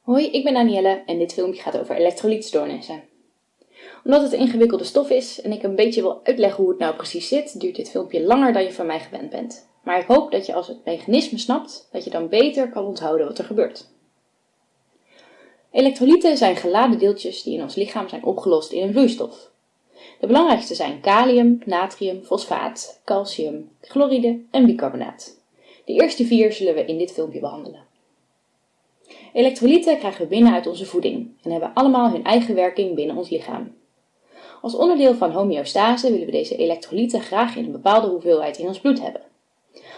Hoi, ik ben Danielle en dit filmpje gaat over elektrolytstoornissen. Omdat het een ingewikkelde stof is en ik een beetje wil uitleggen hoe het nou precies zit, duurt dit filmpje langer dan je van mij gewend bent. Maar ik hoop dat je als het mechanisme snapt, dat je dan beter kan onthouden wat er gebeurt. Elektrolyten zijn geladen deeltjes die in ons lichaam zijn opgelost in een vloeistof. De belangrijkste zijn kalium, natrium, fosfaat, calcium, chloride en bicarbonaat. De eerste vier zullen we in dit filmpje behandelen. Elektrolyten krijgen we binnen uit onze voeding en hebben allemaal hun eigen werking binnen ons lichaam. Als onderdeel van homeostase willen we deze elektrolyten graag in een bepaalde hoeveelheid in ons bloed hebben.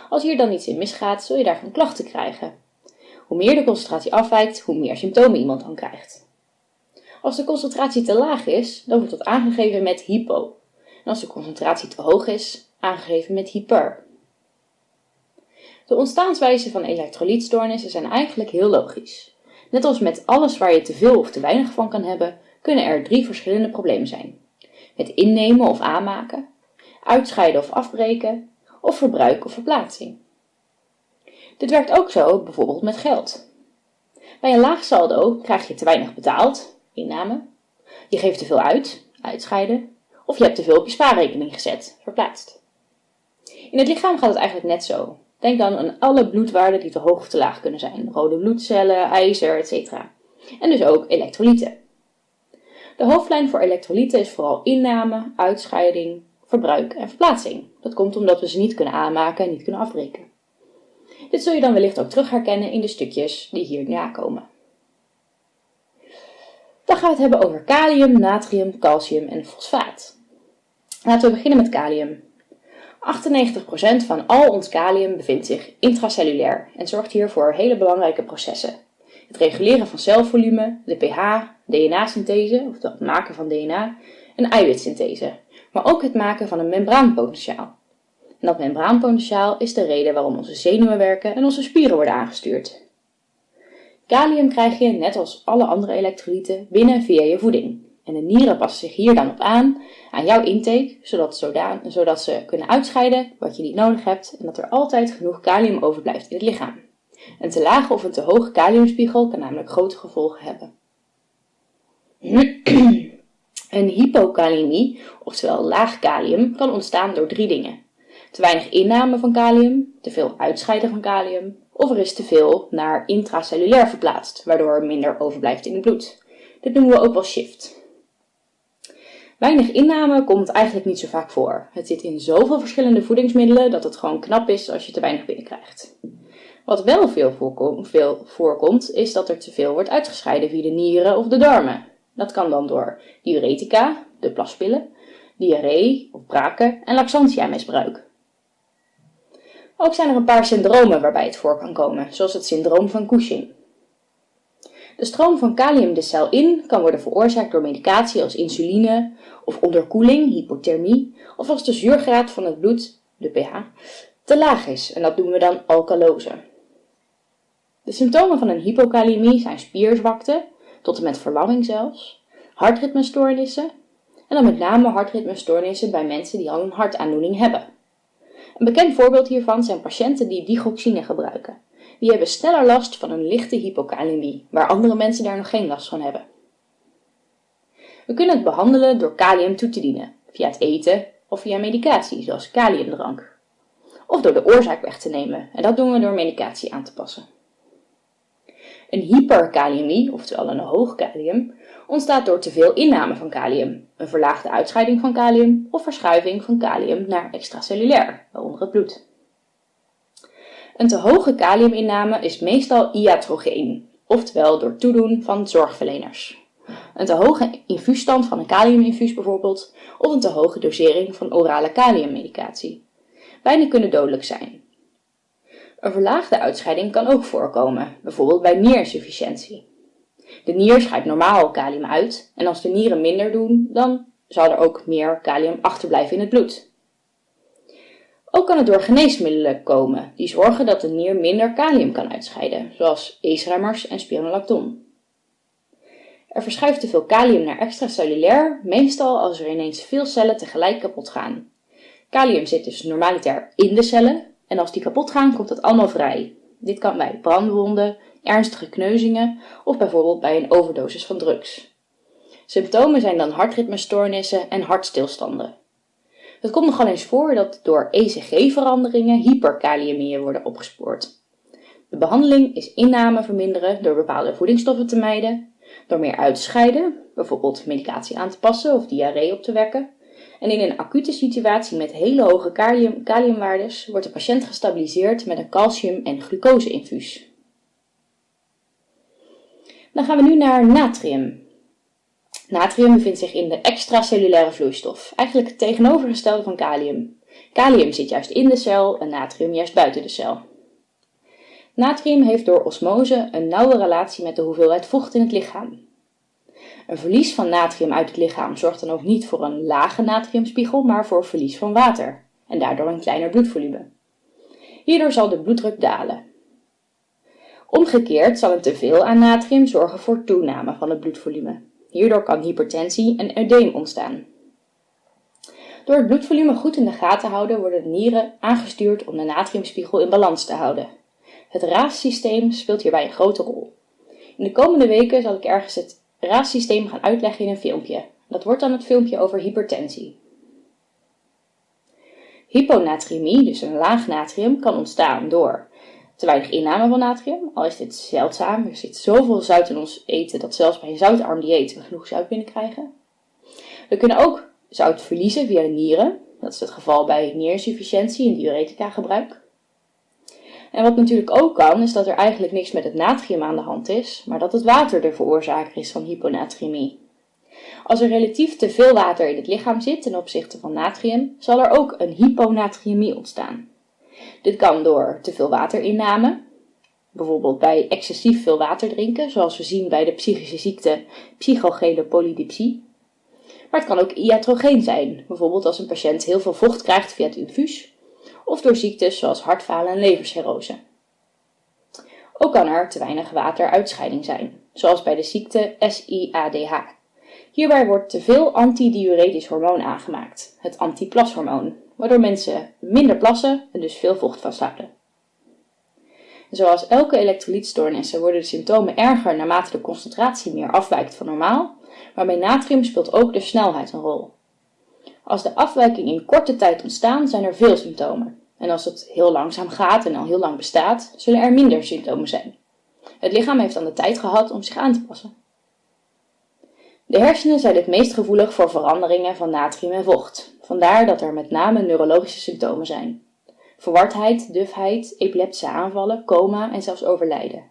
Als hier dan iets in misgaat, zul je daarvan klachten krijgen. Hoe meer de concentratie afwijkt, hoe meer symptomen iemand dan krijgt. Als de concentratie te laag is, dan wordt dat aangegeven met hypo. En als de concentratie te hoog is, aangegeven met hyper. De ontstaanswijze van elektrolytstoornissen zijn eigenlijk heel logisch. Net als met alles waar je te veel of te weinig van kan hebben, kunnen er drie verschillende problemen zijn. Het innemen of aanmaken, uitscheiden of afbreken, of verbruik of verplaatsing. Dit werkt ook zo bijvoorbeeld met geld. Bij een laag saldo krijg je te weinig betaald, inname, je geeft te veel uit, uitscheiden, of je hebt te veel op je spaarrekening gezet, verplaatst. In het lichaam gaat het eigenlijk net zo. Denk dan aan alle bloedwaarden die te hoog of te laag kunnen zijn, rode bloedcellen, ijzer, etc. En dus ook elektrolyten. De hoofdlijn voor elektrolyten is vooral inname, uitscheiding, verbruik en verplaatsing. Dat komt omdat we ze niet kunnen aanmaken en niet kunnen afbreken. Dit zul je dan wellicht ook terug herkennen in de stukjes die hier komen. Dan gaan we het hebben over kalium, natrium, calcium en fosfaat. Laten we beginnen met kalium. 98% van al ons kalium bevindt zich intracellulair en zorgt hier voor hele belangrijke processen. Het reguleren van celvolume, de pH, DNA-synthese, of het maken van DNA, en eiwitsynthese, maar ook het maken van een membraanpotentiaal. En dat membraanpotentiaal is de reden waarom onze zenuwen werken en onze spieren worden aangestuurd. Kalium krijg je, net als alle andere elektrolyten, binnen via je voeding. En de nieren passen zich hier dan op aan, aan jouw intake, zodat, zodat ze kunnen uitscheiden wat je niet nodig hebt en dat er altijd genoeg kalium overblijft in het lichaam. Een te lage of een te hoge kaliumspiegel kan namelijk grote gevolgen hebben. Een hypokalemie, oftewel laag kalium, kan ontstaan door drie dingen. Te weinig inname van kalium, te veel uitscheiden van kalium, of er is te veel naar intracellulair verplaatst, waardoor er minder overblijft in het bloed. Dit noemen we ook wel shift. Weinig inname komt eigenlijk niet zo vaak voor. Het zit in zoveel verschillende voedingsmiddelen dat het gewoon knap is als je te weinig binnenkrijgt. Wat wel veel voorkomt, veel voorkomt, is dat er te veel wordt uitgescheiden via de nieren of de darmen. Dat kan dan door diuretica, de plaspillen, diarree of braken en laxantia-misbruik. Ook zijn er een paar syndromen waarbij het voor kan komen, zoals het syndroom van Cushing. De stroom van kalium de cel in kan worden veroorzaakt door medicatie als insuline of onderkoeling, hypothermie, of als de zuurgraad van het bloed, de pH, te laag is en dat noemen we dan alkalose. De symptomen van een hypokalemie zijn spierzwakte, tot en met verlamming zelfs, hartritmestoornissen en dan met name hartritmestoornissen bij mensen die al een hartaandoening hebben. Een bekend voorbeeld hiervan zijn patiënten die digoxine gebruiken. Die hebben sneller last van een lichte hypokalemie, waar andere mensen daar nog geen last van hebben. We kunnen het behandelen door kalium toe te dienen, via het eten of via medicatie, zoals kaliumdrank. Of door de oorzaak weg te nemen, en dat doen we door medicatie aan te passen. Een hyperkaliemie, oftewel een hoog kalium, ontstaat door te veel inname van kalium, een verlaagde uitscheiding van kalium of verschuiving van kalium naar extracellulair, waaronder het bloed. Een te hoge kaliuminname is meestal iatrogeen, oftewel door toedoen van zorgverleners. Een te hoge infuusstand van een kaliuminfuus bijvoorbeeld, of een te hoge dosering van orale kaliummedicatie. Beide kunnen dodelijk zijn. Een verlaagde uitscheiding kan ook voorkomen, bijvoorbeeld bij nierinsufficiëntie. De nier scheidt normaal kalium uit en als de nieren minder doen, dan zal er ook meer kalium achterblijven in het bloed. Ook kan het door geneesmiddelen komen, die zorgen dat de nier minder kalium kan uitscheiden, zoals ACE-remmers en spironolacton. Er verschuift te veel kalium naar extracellulair, meestal als er ineens veel cellen tegelijk kapot gaan. Kalium zit dus normaliter in de cellen en als die kapot gaan komt het allemaal vrij. Dit kan bij brandwonden, ernstige kneuzingen of bijvoorbeeld bij een overdosis van drugs. Symptomen zijn dan hartritmestoornissen en hartstilstanden. Het komt nogal eens voor dat door ECG-veranderingen hyperkaliëmieën worden opgespoord. De behandeling is inname verminderen door bepaalde voedingsstoffen te mijden, door meer uit te scheiden, bijvoorbeeld medicatie aan te passen of diarree op te wekken. En in een acute situatie met hele hoge kalium, kaliumwaardes wordt de patiënt gestabiliseerd met een calcium- en glucoseinfuus. Dan gaan we nu naar natrium. Natrium bevindt zich in de extracellulaire vloeistof, eigenlijk het tegenovergestelde van kalium. Kalium zit juist in de cel en natrium juist buiten de cel. Natrium heeft door osmose een nauwe relatie met de hoeveelheid vocht in het lichaam. Een verlies van natrium uit het lichaam zorgt dan ook niet voor een lage natriumspiegel, maar voor verlies van water en daardoor een kleiner bloedvolume. Hierdoor zal de bloeddruk dalen. Omgekeerd zal een teveel aan natrium zorgen voor toename van het bloedvolume. Hierdoor kan hypertensie en eudeem ontstaan. Door het bloedvolume goed in de gaten houden worden de nieren aangestuurd om de natriumspiegel in balans te houden. Het RAAS-systeem speelt hierbij een grote rol. In de komende weken zal ik ergens het RAAS-systeem gaan uitleggen in een filmpje. Dat wordt dan het filmpje over hypertensie. Hyponatriëmie, dus een laag natrium, kan ontstaan door te weinig inname van natrium, al is dit zeldzaam. Er zit zoveel zout in ons eten dat zelfs bij een zoutarm dieet we genoeg zout binnenkrijgen. We kunnen ook zout verliezen via de nieren. Dat is het geval bij nierinsufficiëntie en diuretica gebruik. En wat natuurlijk ook kan, is dat er eigenlijk niks met het natrium aan de hand is, maar dat het water de veroorzaker is van hyponatriëmie. Als er relatief te veel water in het lichaam zit ten opzichte van natrium, zal er ook een hyponatriëmie ontstaan. Dit kan door te veel waterinname, bijvoorbeeld bij excessief veel water drinken, zoals we zien bij de psychische ziekte psychogele polydipsie. Maar het kan ook iatrogeen zijn, bijvoorbeeld als een patiënt heel veel vocht krijgt via het infuus of door ziektes zoals hartfalen en levercirrose. Ook kan er te weinig wateruitscheiding zijn, zoals bij de ziekte SIADH. Hierbij wordt te veel antidiuretisch hormoon aangemaakt, het antiplashormoon, waardoor mensen minder plassen en dus veel vocht vasthouden. Zoals elke elektrolytstoornissen worden de symptomen erger naarmate de concentratie meer afwijkt van normaal, maar bij natrium speelt ook de snelheid een rol. Als de afwijking in korte tijd ontstaan, zijn er veel symptomen. En als het heel langzaam gaat en al heel lang bestaat, zullen er minder symptomen zijn. Het lichaam heeft dan de tijd gehad om zich aan te passen. De hersenen zijn het meest gevoelig voor veranderingen van natrium en vocht. Vandaar dat er met name neurologische symptomen zijn. Verwardheid, dufheid, epileptische aanvallen, coma en zelfs overlijden.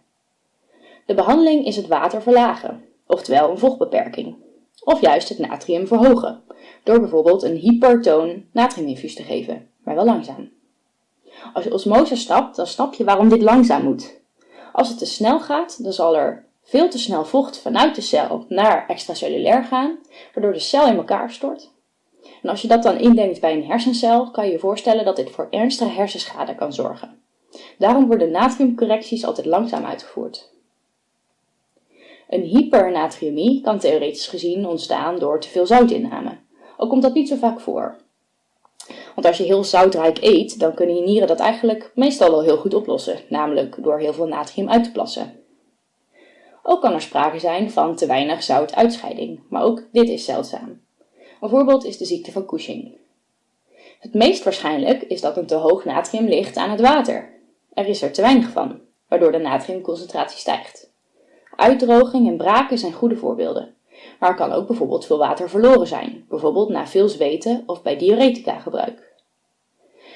De behandeling is het water verlagen, oftewel een vochtbeperking. Of juist het natrium verhogen, door bijvoorbeeld een hypertoon natriuminfuus te geven, maar wel langzaam. Als je osmose stapt, dan snap je waarom dit langzaam moet. Als het te snel gaat, dan zal er veel te snel vocht vanuit de cel naar extracellulair gaan, waardoor de cel in elkaar stort. En als je dat dan indenkt bij een hersencel, kan je je voorstellen dat dit voor ernstige hersenschade kan zorgen. Daarom worden natriumcorrecties altijd langzaam uitgevoerd. Een hypernatriumie kan theoretisch gezien ontstaan door te veel zoutinname, al komt dat niet zo vaak voor. Want als je heel zoutrijk eet, dan kunnen je nieren dat eigenlijk meestal wel heel goed oplossen, namelijk door heel veel natrium uit te plassen. Ook kan er sprake zijn van te weinig zoutuitscheiding, maar ook dit is zeldzaam. Een voorbeeld is de ziekte van Cushing. Het meest waarschijnlijk is dat een te hoog natrium ligt aan het water. Er is er te weinig van, waardoor de natriumconcentratie stijgt. Uitdroging en braken zijn goede voorbeelden. Maar er kan ook bijvoorbeeld veel water verloren zijn, bijvoorbeeld na veel zweten of bij diuretica gebruik.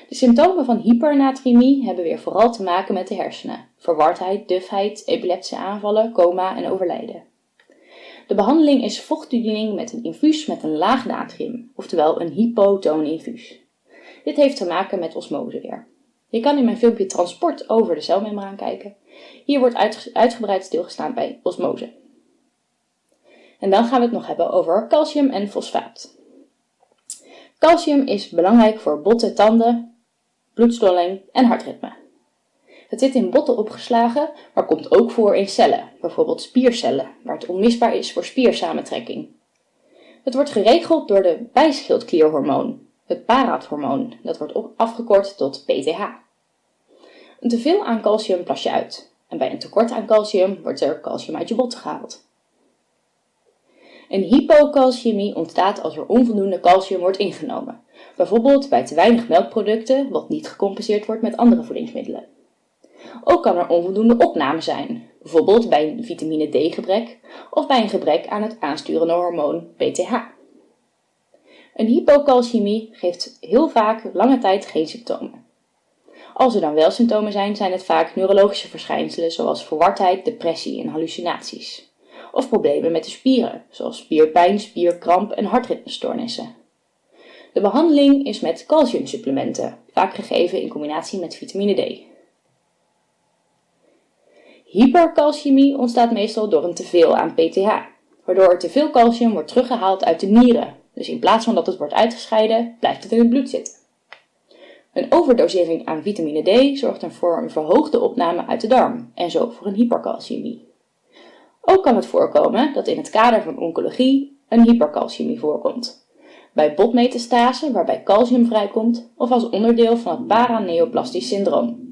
De symptomen van hypernatriëmie hebben weer vooral te maken met de hersenen, verwardheid, dufheid, epileptische aanvallen, coma en overlijden. De behandeling is vochttoediening met een infuus met een laag natrium, oftewel een hypotoon infuus. Dit heeft te maken met osmose weer. Je kan in mijn filmpje Transport over de celmembraan kijken. Hier wordt uitgebreid stilgestaan bij osmose. En dan gaan we het nog hebben over calcium en fosfaat. Calcium is belangrijk voor botten, tanden, bloedstolling en hartritme. Het zit in botten opgeslagen, maar komt ook voor in cellen, bijvoorbeeld spiercellen, waar het onmisbaar is voor spiersamentrekking. Het wordt geregeld door de bijschildklierhormoon, het parathormoon, dat wordt afgekort tot PTH. Een teveel aan calcium plas je uit, en bij een tekort aan calcium wordt er calcium uit je botten gehaald. Een hypocalciëmie ontstaat als er onvoldoende calcium wordt ingenomen, bijvoorbeeld bij te weinig melkproducten wat niet gecompenseerd wordt met andere voedingsmiddelen. Ook kan er onvoldoende opname zijn, bijvoorbeeld bij een vitamine D gebrek of bij een gebrek aan het aansturende hormoon PTH. Een hypocalciëmie geeft heel vaak lange tijd geen symptomen. Als er dan wel symptomen zijn, zijn het vaak neurologische verschijnselen zoals verwardheid, depressie en hallucinaties. Of problemen met de spieren, zoals spierpijn, spierkramp en hartritmestoornissen. De behandeling is met calciumsupplementen, vaak gegeven in combinatie met vitamine D. Hypercalciëmie ontstaat meestal door een teveel aan PTH, waardoor er te veel calcium wordt teruggehaald uit de nieren. Dus in plaats van dat het wordt uitgescheiden, blijft het in het bloed zitten. Een overdosering aan vitamine D zorgt voor een verhoogde opname uit de darm en zo voor een hypercalciëmie. Ook kan het voorkomen dat in het kader van oncologie een hypercalciëmie voorkomt. Bij botmetastase waarbij calcium vrijkomt of als onderdeel van het paraneoplastisch syndroom.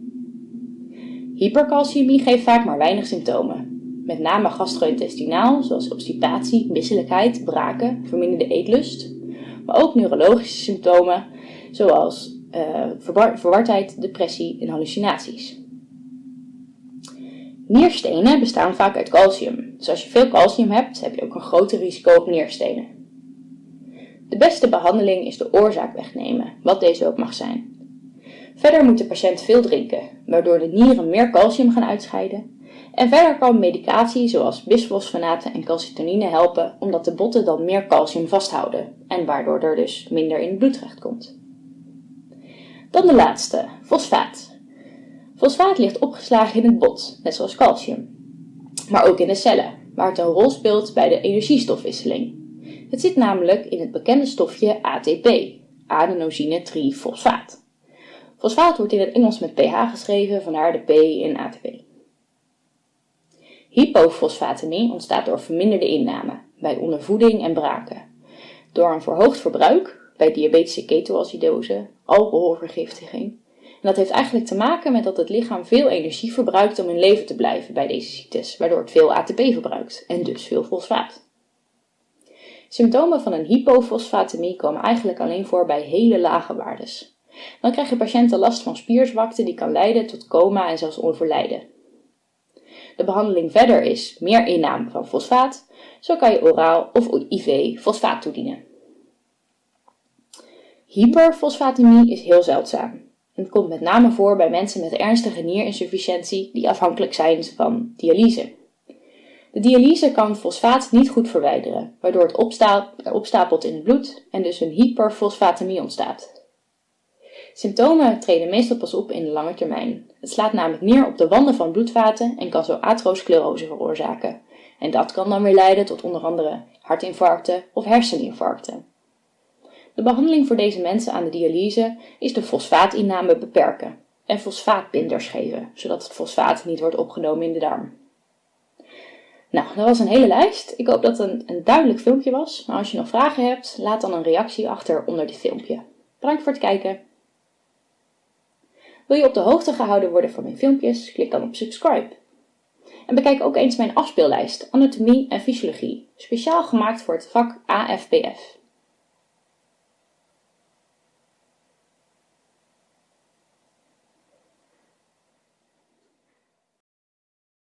Hypercalciëmie geeft vaak maar weinig symptomen. Met name gastro-intestinaal, zoals obstipatie, misselijkheid, braken, verminderde eetlust. Maar ook neurologische symptomen, zoals uh, verwardheid, depressie en hallucinaties. Nierstenen bestaan vaak uit calcium, dus als je veel calcium hebt, heb je ook een groter risico op nierstenen. De beste behandeling is de oorzaak wegnemen, wat deze ook mag zijn. Verder moet de patiënt veel drinken, waardoor de nieren meer calcium gaan uitscheiden. En verder kan medicatie zoals bisfosfonaten en calcitonine helpen, omdat de botten dan meer calcium vasthouden en waardoor er dus minder in het bloed terechtkomt. Dan de laatste, fosfaat. Fosfaat ligt opgeslagen in het bot, net zoals calcium. Maar ook in de cellen, waar het een rol speelt bij de energiestofwisseling. Het zit namelijk in het bekende stofje ATP, adenosine trifosfaat. Fosfaat wordt in het Engels met pH geschreven, vandaar de P in ATP. Hypofosfatemie ontstaat door verminderde inname, bij ondervoeding en braken. Door een verhoogd verbruik, bij diabetische ketoacidose, alcoholvergiftiging. En dat heeft eigenlijk te maken met dat het lichaam veel energie verbruikt om in leven te blijven bij deze ziektes, waardoor het veel ATP verbruikt en dus veel fosfaat. Symptomen van een hypofosfatemie komen eigenlijk alleen voor bij hele lage waardes. Dan krijgen patiënten last van spierzwakte die kan leiden tot coma en zelfs overlijden. De behandeling verder is meer inname van fosfaat, zo kan je oraal of IV fosfaat toedienen. Hyperfosfatemie is heel zeldzaam. Het komt met name voor bij mensen met ernstige nierinsufficiëntie die afhankelijk zijn van dialyse. De dialyse kan fosfaat niet goed verwijderen, waardoor het opstapelt in het bloed en dus een hyperfosfatemie ontstaat. Symptomen treden meestal pas op in de lange termijn. Het slaat namelijk neer op de wanden van bloedvaten en kan zo atherosclerose veroorzaken. En dat kan dan weer leiden tot onder andere hartinfarcten of herseninfarcten. De behandeling voor deze mensen aan de dialyse is de fosfaatinname beperken en fosfaatbinders geven, zodat het fosfaat niet wordt opgenomen in de darm. Nou, dat was een hele lijst. Ik hoop dat het een, een duidelijk filmpje was. Maar als je nog vragen hebt, laat dan een reactie achter onder dit filmpje. Bedankt voor het kijken. Wil je op de hoogte gehouden worden van mijn filmpjes? Klik dan op subscribe. En bekijk ook eens mijn afspeellijst Anatomie en Fysiologie, speciaal gemaakt voor het vak AFPF.